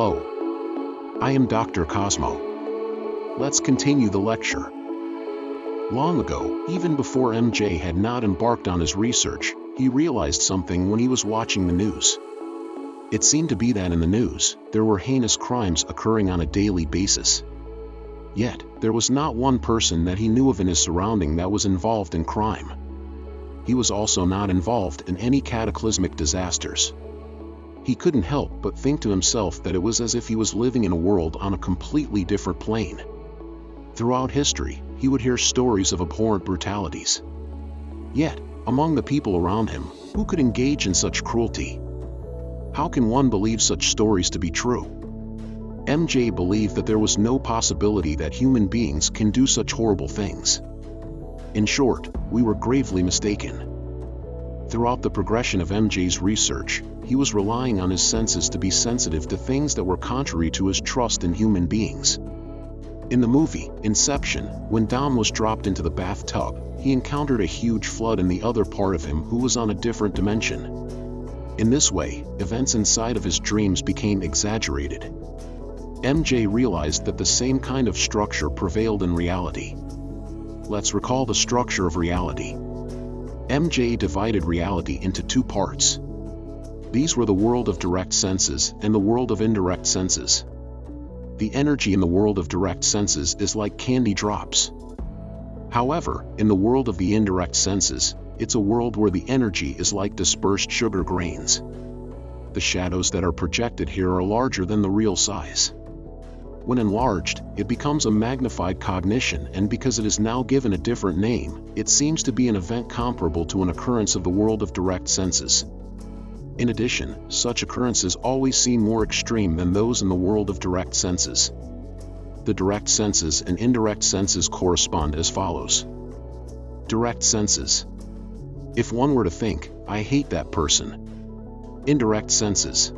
Hello. I am Dr. Cosmo. Let's continue the lecture. Long ago, even before MJ had not embarked on his research, he realized something when he was watching the news. It seemed to be that in the news, there were heinous crimes occurring on a daily basis. Yet, there was not one person that he knew of in his surrounding that was involved in crime. He was also not involved in any cataclysmic disasters. He couldn't help but think to himself that it was as if he was living in a world on a completely different plane. Throughout history, he would hear stories of abhorrent brutalities. Yet, among the people around him, who could engage in such cruelty? How can one believe such stories to be true? MJ believed that there was no possibility that human beings can do such horrible things. In short, we were gravely mistaken. Throughout the progression of MJ's research, he was relying on his senses to be sensitive to things that were contrary to his trust in human beings. In the movie, Inception, when Dom was dropped into the bathtub, he encountered a huge flood in the other part of him who was on a different dimension. In this way, events inside of his dreams became exaggerated. MJ realized that the same kind of structure prevailed in reality. Let's recall the structure of reality. MJ divided reality into two parts. These were the world of direct senses and the world of indirect senses. The energy in the world of direct senses is like candy drops. However, in the world of the indirect senses, it's a world where the energy is like dispersed sugar grains. The shadows that are projected here are larger than the real size. When enlarged, it becomes a magnified cognition and because it is now given a different name, it seems to be an event comparable to an occurrence of the world of direct senses. In addition, such occurrences always seem more extreme than those in the world of direct senses. The direct senses and indirect senses correspond as follows. Direct senses. If one were to think, I hate that person. Indirect senses.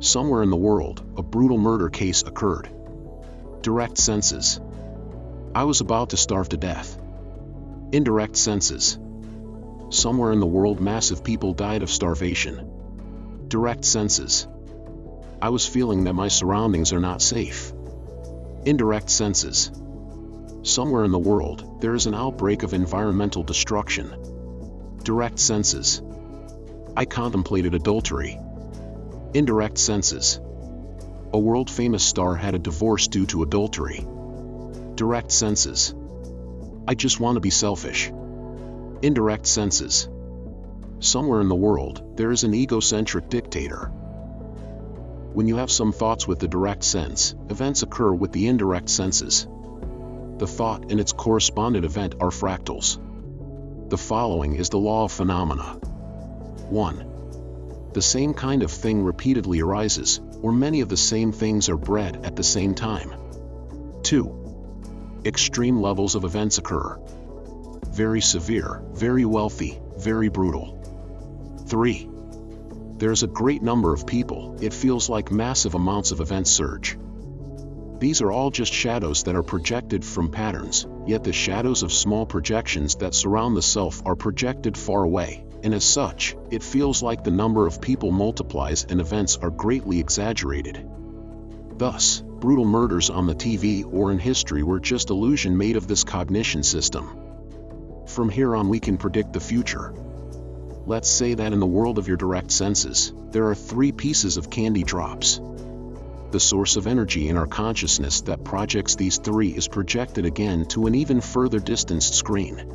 Somewhere in the world, a brutal murder case occurred. Direct senses. I was about to starve to death. Indirect senses. Somewhere in the world massive people died of starvation. Direct senses. I was feeling that my surroundings are not safe. Indirect senses. Somewhere in the world, there is an outbreak of environmental destruction. Direct senses. I contemplated adultery. Indirect senses. A world-famous star had a divorce due to adultery. Direct senses. I just want to be selfish indirect senses. Somewhere in the world, there is an egocentric dictator. When you have some thoughts with the direct sense, events occur with the indirect senses. The thought and its correspondent event are fractals. The following is the law of phenomena. 1. The same kind of thing repeatedly arises, or many of the same things are bred at the same time. 2. Extreme levels of events occur, very severe, very wealthy, very brutal. 3. There's a great number of people, it feels like massive amounts of events surge. These are all just shadows that are projected from patterns, yet the shadows of small projections that surround the self are projected far away, and as such, it feels like the number of people multiplies and events are greatly exaggerated. Thus, brutal murders on the TV or in history were just illusion made of this cognition system. From here on we can predict the future. Let's say that in the world of your direct senses, there are three pieces of candy drops. The source of energy in our consciousness that projects these three is projected again to an even further distanced screen.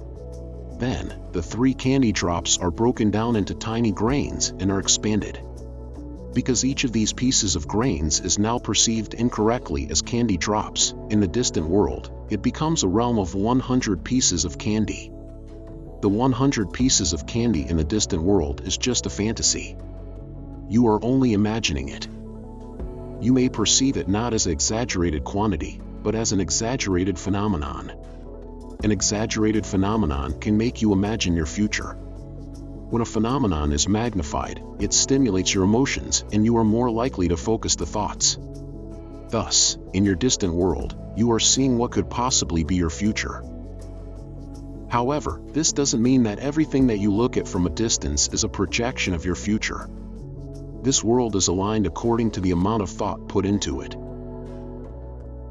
Then, the three candy drops are broken down into tiny grains and are expanded. Because each of these pieces of grains is now perceived incorrectly as candy drops, in the distant world, it becomes a realm of 100 pieces of candy. The 100 pieces of candy in the distant world is just a fantasy. You are only imagining it. You may perceive it not as exaggerated quantity, but as an exaggerated phenomenon. An exaggerated phenomenon can make you imagine your future. When a phenomenon is magnified, it stimulates your emotions and you are more likely to focus the thoughts. Thus, in your distant world, you are seeing what could possibly be your future. However, this doesn't mean that everything that you look at from a distance is a projection of your future. This world is aligned according to the amount of thought put into it.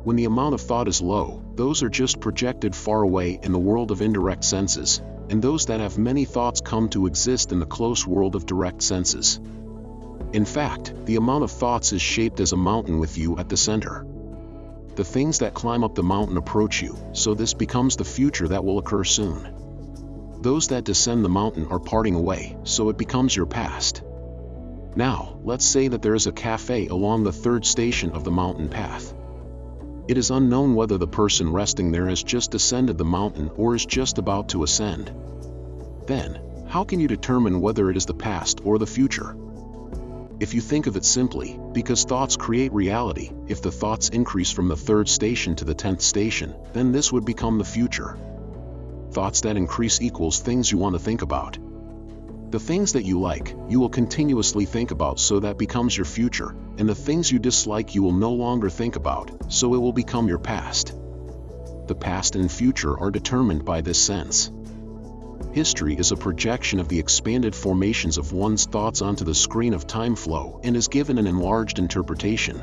When the amount of thought is low, those are just projected far away in the world of indirect senses, and those that have many thoughts come to exist in the close world of direct senses. In fact, the amount of thoughts is shaped as a mountain with you at the center. The things that climb up the mountain approach you, so this becomes the future that will occur soon. Those that descend the mountain are parting away, so it becomes your past. Now, let's say that there is a cafe along the third station of the mountain path. It is unknown whether the person resting there has just descended the mountain or is just about to ascend. Then, how can you determine whether it is the past or the future? If you think of it simply, because thoughts create reality, if the thoughts increase from the third station to the tenth station, then this would become the future. Thoughts that increase equals things you want to think about. The things that you like, you will continuously think about so that becomes your future, and the things you dislike you will no longer think about, so it will become your past. The past and future are determined by this sense. History is a projection of the expanded formations of one's thoughts onto the screen of time flow and is given an enlarged interpretation.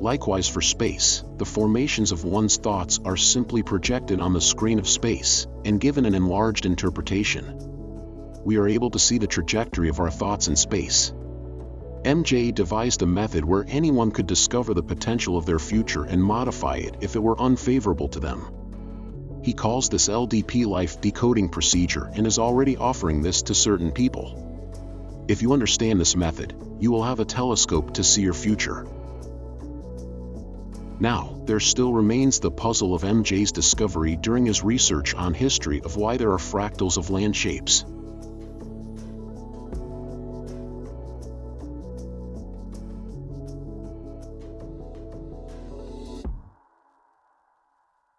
Likewise for space, the formations of one's thoughts are simply projected on the screen of space and given an enlarged interpretation we are able to see the trajectory of our thoughts in space. MJ devised a method where anyone could discover the potential of their future and modify it if it were unfavorable to them. He calls this LDP life decoding procedure and is already offering this to certain people. If you understand this method, you will have a telescope to see your future. Now, there still remains the puzzle of MJ's discovery during his research on history of why there are fractals of land shapes.